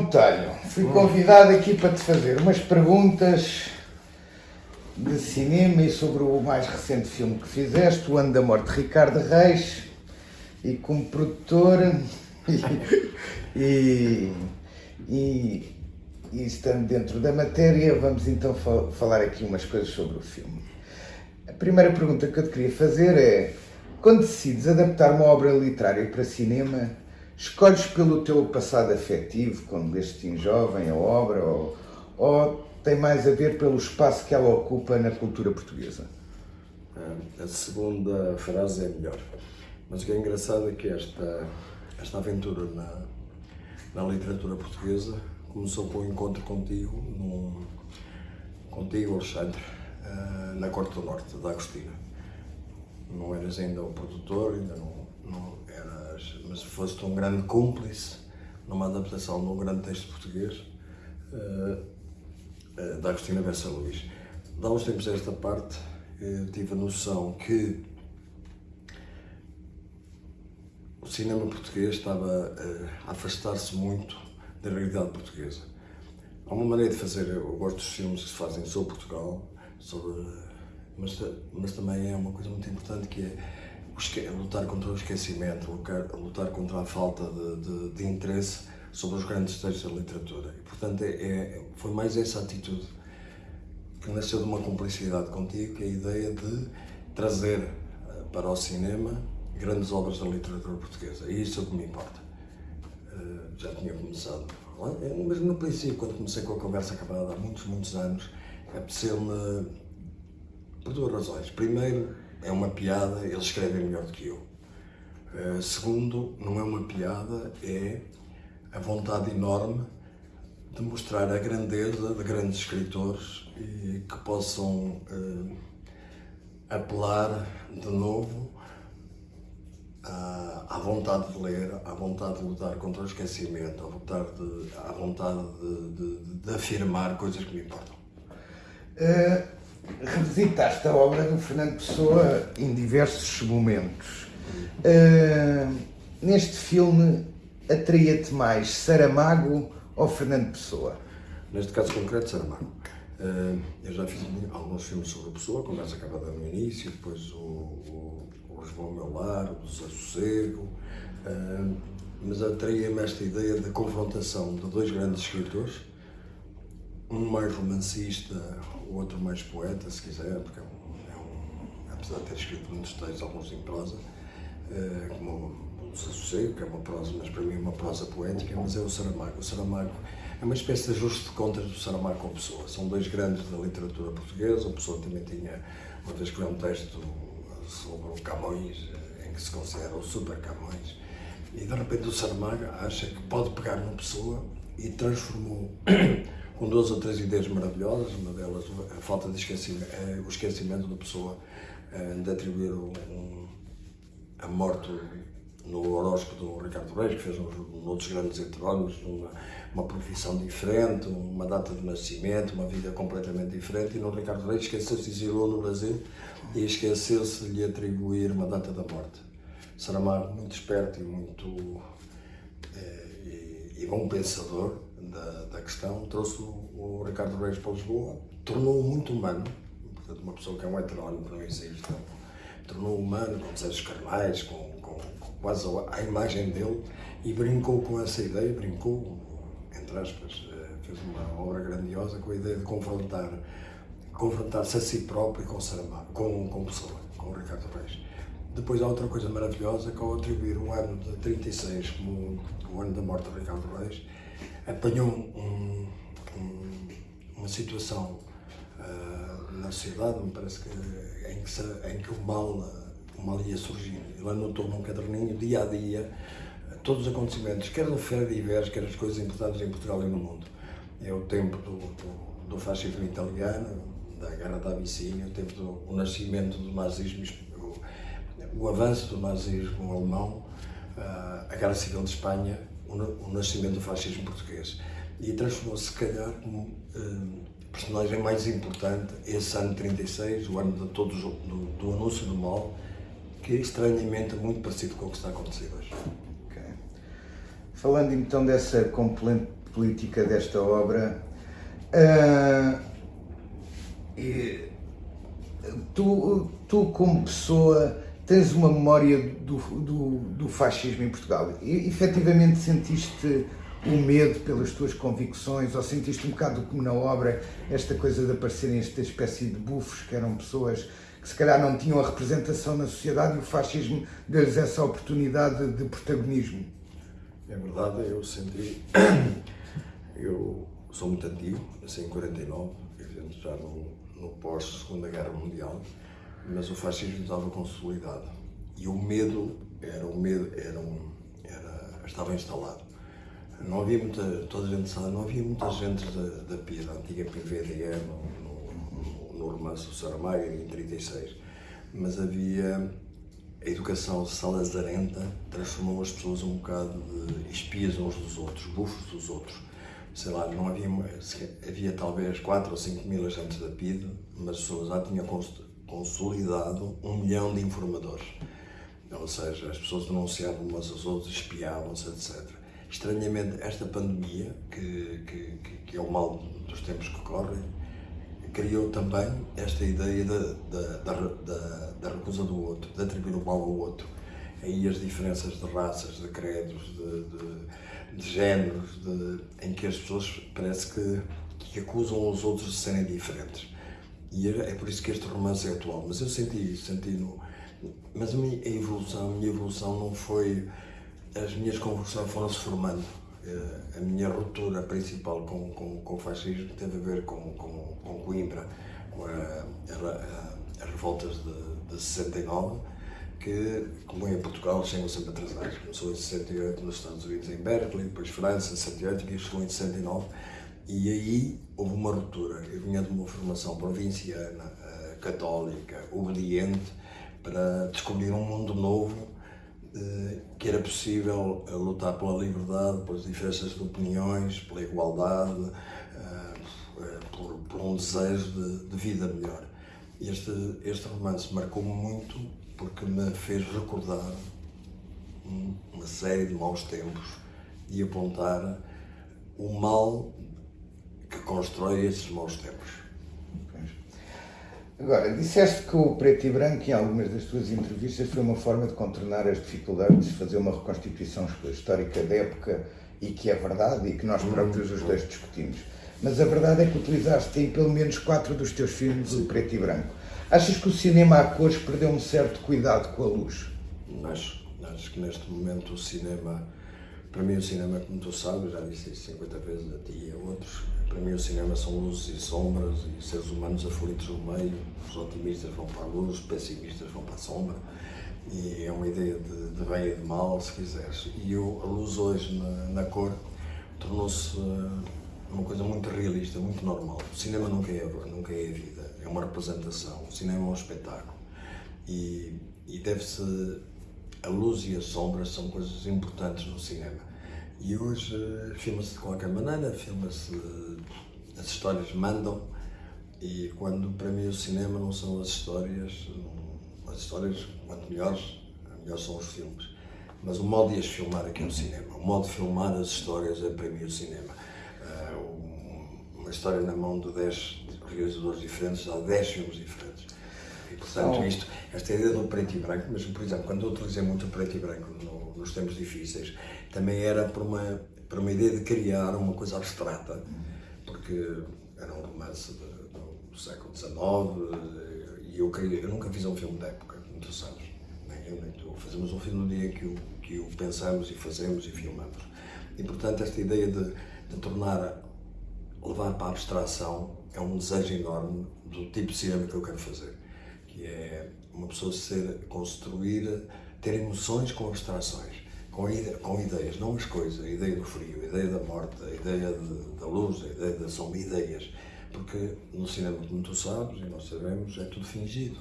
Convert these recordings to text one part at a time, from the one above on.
Botelho, fui convidado aqui para te fazer umas perguntas de cinema e sobre o mais recente filme que fizeste, O Ano da Morte de Ricardo Reis, e como produtor e, e, e estando dentro da matéria, vamos então falar aqui umas coisas sobre o filme. A primeira pergunta que eu te queria fazer é, quando decides adaptar uma obra literária para cinema, escolhes pelo teu passado afetivo, quando leste em jovem a obra, ou, ou tem mais a ver pelo espaço que ela ocupa na cultura portuguesa? A segunda frase é melhor. Mas o que é engraçado é que esta, esta aventura na, na literatura portuguesa começou com um encontro contigo, num, contigo, Alexandre, eh, na Corte do Norte, da Agostina. Não eras ainda o produtor, ainda não, não mas foste um grande cúmplice numa adaptação de um grande texto português uh, uh, da Agostina Bessa Luís. Dá uns tempos a esta parte, tive a noção que o cinema português estava a afastar-se muito da realidade portuguesa. Há uma maneira de fazer, eu gosto dos filmes que se fazem sobre Portugal, sobre, mas, mas também é uma coisa muito importante que é lutar contra o esquecimento, lutar, contra a falta de, de, de, interesse sobre os grandes textos da literatura. E, portanto, é, é, foi mais essa atitude que nasceu de uma cumplicidade contigo, que é a ideia de trazer eh, para o cinema grandes obras da literatura portuguesa. E isso é o que me importa. Uh, já tinha começado, mesmo no princípio, quando comecei com a conversa acabada, há muitos, muitos anos, apeteceu-me por duas razões. Primeiro, é uma piada, eles escrevem melhor do que eu. Uh, segundo, não é uma piada, é a vontade enorme de mostrar a grandeza de grandes escritores e que possam uh, apelar de novo à, à, vontade de ler, à vontade de lutar contra o esquecimento, à vontade de, à vontade de, de, de afirmar coisas que me importam. Uh, revisitaste a obra do Fernando Pessoa em diversos momentos. Uh, neste filme, atraía-te mais Saramago ou Fernando Pessoa? Neste caso concreto, Saramago. Uh, eu já fiz alguns filmes sobre a Pessoa, conversa acabada no início, depois o, o, o Lisboa ao meu lar, o Desassossego, uh, mas atraía-me esta ideia de confrontação de dois grandes escritores, um mais romancista, o outro mais poeta, se quiser, porque é um, é apesar de ter escrito muitos textos, alguns em prosa, uh, como o Desassossego, que é uma prosa, mas para mim é uma prosa poética, mas é o Saramago. O Saramago é uma espécie de ajuste de contas do Saramago com Pessoa. São dois grandes da literatura portuguesa. O Pessoa também tinha, uma vez que um texto sobre o Camões, em que se considera o super Camões. E de repente o Saramago acha que pode pegar uma pessoa e transformou com duas ou três ideias maravilhosas, uma delas a falta de esquecimento, eh, o esquecimento da pessoa eh, de atribuir um, a morte no horóscopo do Ricardo Reis, que fez uns, outros grandes heterónimos, uma, uma profissão diferente, uma data de nascimento, uma vida completamente diferente, e no Ricardo Reis esqueceu-se de exilou no Brasil e esqueceu-se de lhe atribuir uma data da morte. Saramago, muito esperto e muito é, e, e, bom pensador da, da questão, trouxe o, Ricardo Reis para Lisboa, tornou-o muito humano, portanto uma pessoa que é um heterónimo, não existe, tornou-o humano, com desejos carnais, com quase à imagem dele e brincou com essa ideia, brincou, entre aspas, eh, fez uma obra grandiosa com a ideia de confrontar, confrontar-se a si próprio com Saramago, com, com Pessoa, com o Ricardo Reis. Depois há outra coisa maravilhosa que ao atribuir o ano de 36 como o ano da morte de Ricardo Reis, apanhou um, um, uma situação uh, na sociedade, me parece que, em, que, em que o mal uma ia surgindo. Ele anotou num caderninho, dia a dia, todos os acontecimentos, quer do Feira de Iveres, quer as coisas importantes em Portugal e no mundo. É o tempo do, do, do fascismo italiano, da Guerra da Abissínia, o tempo do o nascimento do nazismo, o, o avanço do nazismo alemão, a Guerra Civil de Espanha, o, nascimento do fascismo português. E transformou-se, se calhar, como um, personagem mais importante esse ano 36, o ano de todos, do, do anúncio do mal, que é estranhamente muito parecido com o que está a acontecer hoje. Okay. Falando então dessa política desta obra. Uh, tu, tu, como pessoa, tens uma memória do, do, do fascismo em Portugal. E, efetivamente sentiste o medo pelas tuas convicções ou sentiste um bocado como na obra esta coisa de aparecerem esta espécie de bufos que eram pessoas que se calhar não tinham a representação na sociedade e o fascismo deu-lhes essa oportunidade de protagonismo? É verdade, eu senti. Eu sou muito antigo, nasci em 49, evidente já no, no pós-Segunda Guerra Mundial, mas o fascismo estava consolidado e o medo era um medo, era um, era, estava instalado. Não havia muita, toda a gente sabe, não havia muita gente da, da PIA, da antiga PVDE, no, no, no romance do Saramago, em 36, mas havia a educação salazarenta transformou as pessoas um bocado de espias uns dos outros, bufos dos outros. Sei lá, não havia, havia talvez 4 ou 5 mil agentes da PIDE, mas as pessoas já tinham consolidado um milhão de informadores. Ou seja, as pessoas denunciavam umas às outras, espiavam-se, etc. Estranhamente, esta pandemia, que, que, que, é o mal dos tempos que correm, criou também esta ideia da, da, da, da, recusa do outro, de atribuir o mal ao outro. Aí as diferenças de raças, de credos, de, de, de géneros, de, em que as pessoas parece que, que acusam os outros de serem diferentes. E é, é por isso que este romance é atual. Mas eu senti isso, senti no. Mas a minha evolução, a minha evolução não foi. As minhas conversões foram-se formando. Eh, a minha ruptura principal com, com, com o fascismo teve a ver com, com, com Coimbra, com as revoltas de, de 69, que, como em Portugal, chegam sempre atrasados. Começou em 68 nos Estados Unidos, em Berkeley, depois França, em 68, e chegou em 69 e aí houve uma ruptura. Eu vinha de uma formação provinciana, uh, católica, obediente, para descobrir um mundo novo uh, que era possível uh, lutar pela liberdade, pelas diferenças de opiniões, pela igualdade, por, por, um desejo de, de vida melhor. Este, este romance marcou-me muito porque me fez recordar uma série de maus tempos e apontar o mal que constrói esses maus tempos. Agora, disseste que o preto e branco, em algumas das tuas entrevistas, foi uma forma de contornar as dificuldades de fazer uma reconstituição histórica da época e que é verdade e que nós próprios os dois discutimos. Mas a verdade é que utilizaste em pelo menos quatro dos teus filmes o preto e branco. Achas que o cinema a cores perdeu um certo cuidado com a luz? Acho, acho que neste momento o cinema, para mim o cinema, como tu sabes, já disse isso 50 vezes a ti e a outros, para mim, o cinema são luzes e sombras e seres humanos aflitos no meio. Os otimistas vão para a luz, os pessimistas vão para a sombra. E é uma ideia de, de bem e de mal, se quiseres. E eu, a luz hoje na, na cor tornou-se eh, uma coisa muito realista, muito normal. O cinema nunca é, nunca é a vida, é uma representação. O cinema é um espetáculo. E, e deve-se. A luz e as sombras são coisas importantes no cinema e hoje uh, filma-se de qualquer maneira, filma-se. as histórias mandam, e quando para mim o cinema não são as histórias, as histórias, quanto melhores, melhores são os filmes. Mas o modo de as filmar aqui no cinema, o modo de filmar as histórias é para mim o cinema. Uh, uma história na mão de 10 realizadores diferentes dá 10 filmes diferentes. Portanto, isto, esta ideia do preto e branco, mas por exemplo, quando eu utilizei muito o preto e branco no, nos tempos difíceis, também era por uma, por uma ideia de criar uma coisa abstrata, porque era um romance de, do século XIX e eu, queria, eu nunca fiz um filme de época, como tu sabes. Nem eu, nem tu. Fazemos um filme no dia que o, que o pensamos e fazemos e filmamos. E portanto, esta ideia de, de tornar, levar para a abstração, é um desejo enorme do tipo de cinema que eu quero fazer. Que é uma pessoa ser, construir, ter emoções com abstrações com, ide com ideias, não as coisas, a ideia do frio, a ideia da morte, a ideia de, da luz, a ideia da sombra, ideias. Porque no cinema, como tu sabes e nós sabemos, é tudo fingido.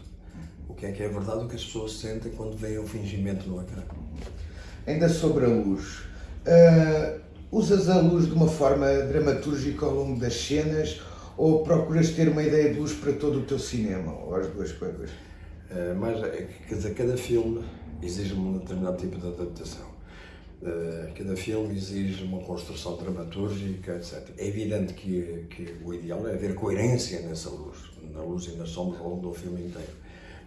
O que é que é verdade, o que as pessoas sentem quando veem o fingimento no ecrã. Ainda sobre a luz, uh, usas a luz de uma forma dramatúrgica ao longo das cenas ou procuras ter uma ideia de luz para todo o teu cinema, ou as duas coisas? Uh, mas, quer dizer, cada filme exige um determinado tipo de adaptação. Uh, cada filme exige uma construção dramatúrgica, etc. É evidente que, que o ideal é haver coerência nessa luz, na luz e nas sombras ao longo do filme inteiro.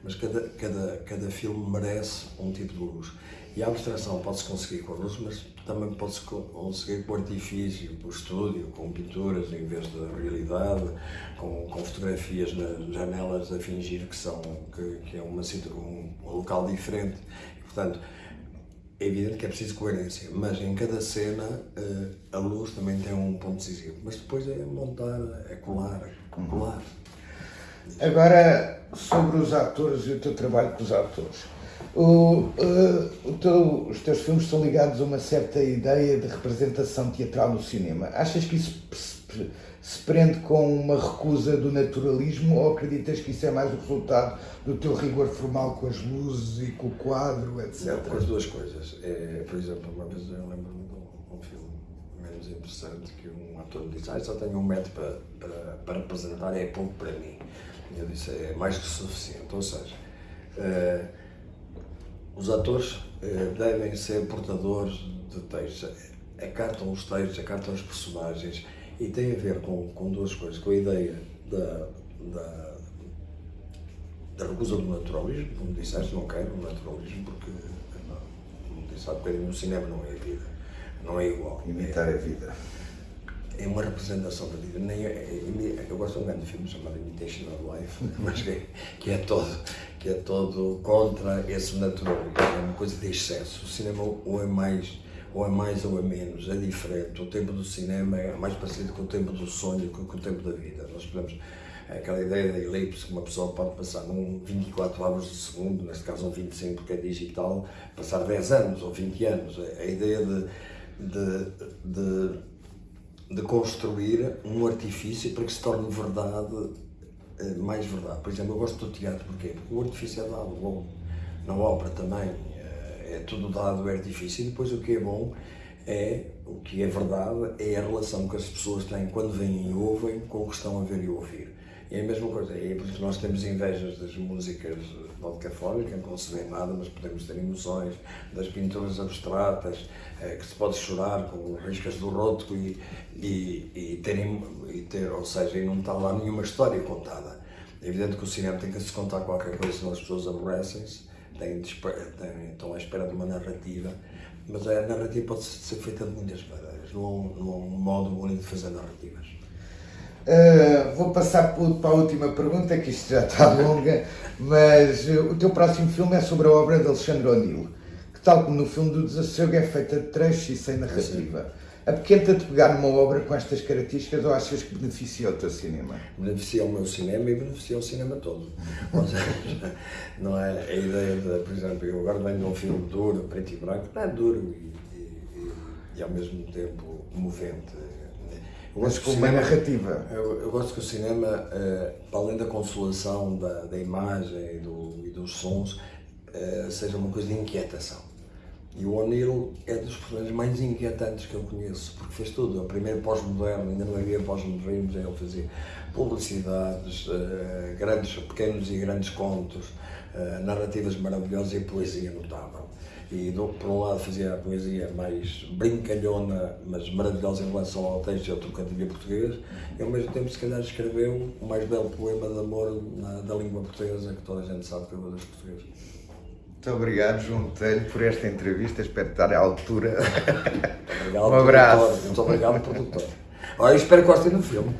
Mas cada, cada, cada filme merece um tipo de luz. E a abstração pode-se conseguir com a luz, mas também pode-se conseguir com artifício, com estúdio, com pinturas em vez da realidade, com, com fotografias nas janelas a fingir que, são, que, que é uma, um, um local diferente. Portanto, é evidente que é preciso coerência, mas em cada cena eh, a luz também tem um ponto decisivo. Mas depois é montar, é colar, é colar. Agora, sobre os atores e o teu trabalho com os atores. O, uh, o teu, os teus filmes estão ligados a uma certa ideia de representação teatral no cinema. Achas que isso se, prende com uma recusa do naturalismo ou acreditas que isso é mais o resultado do teu rigor formal com as luzes e com o quadro, etc? Não, com as duas coisas. É, por exemplo, uma vez eu lembro-me de um, um filme menos interessante que um ator me disse: ah, só tenho um metro para, para, para representar, é pouco para mim. Eu disse: é mais que suficiente. Ou seja, uh, os atores uh, devem ser portadores de textos, acartam os textos, acartam os personagens e tem a ver com, com duas coisas, com a ideia da, da, da recusa do naturalismo, como disseste, não quero o naturalismo porque, como disse há bocadinho, o cinema não é a vida, não é igual. Imitar é, a vida. É uma representação da vida. Nem é, é, eu gosto de um grande filme chamado Imitation of Life, mas que, que, é todo, que é todo contra esse naturalismo, é uma coisa de excesso. O cinema ou é mais ou é mais ou é menos, é diferente. O tempo do cinema é mais parecido com o tempo do sonho que com o tempo da vida. Nós podemos, é aquela ideia da elipse que uma pessoa pode passar num 24 horas de segundo, neste caso um 25 porque é digital, passar 10 anos ou 20 anos. É a ideia de, de, de, de construir um artifício para que se torne verdade, eh, mais verdade. Por exemplo, eu gosto do teatro, porquê? Porque o artifício é dado, bom, na ópera também é tudo dado, é difícil. E depois o que é bom é, o que é verdade, é a relação que as pessoas têm quando vêm e ouvem com o que estão a ver e ouvir. É a mesma coisa, é por isso que nós temos invejas das músicas vodcafónicas, que não se vê nada, mas podemos ter emoções, das pinturas abstratas, é, que se pode chorar com riscas do rótulo e, e, e, ter, e ter, ou seja, e não está lá nenhuma história contada. É evidente que o cinema tem que se contar qualquer coisa, senão as pessoas aborrecem-se estão à espera de uma narrativa, mas a narrativa pode ser feita de muitas maneiras, não há um modo único de fazer narrativas. Uh, vou passar para a última pergunta, que isto já está longa, mas uh, o teu próximo filme é sobre a obra de Alexandre O'Neill, que tal como no filme do Desassossego é feita de trechos e sem narrativa. Apequenta-te pegar numa obra com estas características ou achas que beneficia o teu cinema? Beneficia o meu cinema e beneficia o cinema todo. Ou seja, não é a ideia de, por exemplo, eu agora venho de um filme duro, preto e branco, não é duro e, e, e ao mesmo tempo movente. Eu Mas com uma narrativa. Eu, eu, gosto que o cinema, eh, para além da consolação da, da imagem e, do, e dos sons, eh, seja uma coisa de inquietação e o O'Neill é dos personagens mais inquietantes que eu conheço, porque fez tudo. O primeiro pós-moderno, ainda não havia pós-modernismo, ele fazia publicidades, uh, grandes, pequenos e grandes contos, uh, narrativas maravilhosas e poesia notável. E do, por um lado fazia a poesia mais brincalhona, mas maravilhosa em relação ao texto e ao trocadilho português, e ao mesmo tempo, se calhar, escreveu o mais belo poema de amor na, da língua portuguesa que toda a gente sabe que é o das portuguesas. Muito obrigado, João Botelho, por esta entrevista. Espero estar à altura. Obrigado, um abraço. Produtor. Muito obrigado, produtor. Olha, espero que gostem do filme.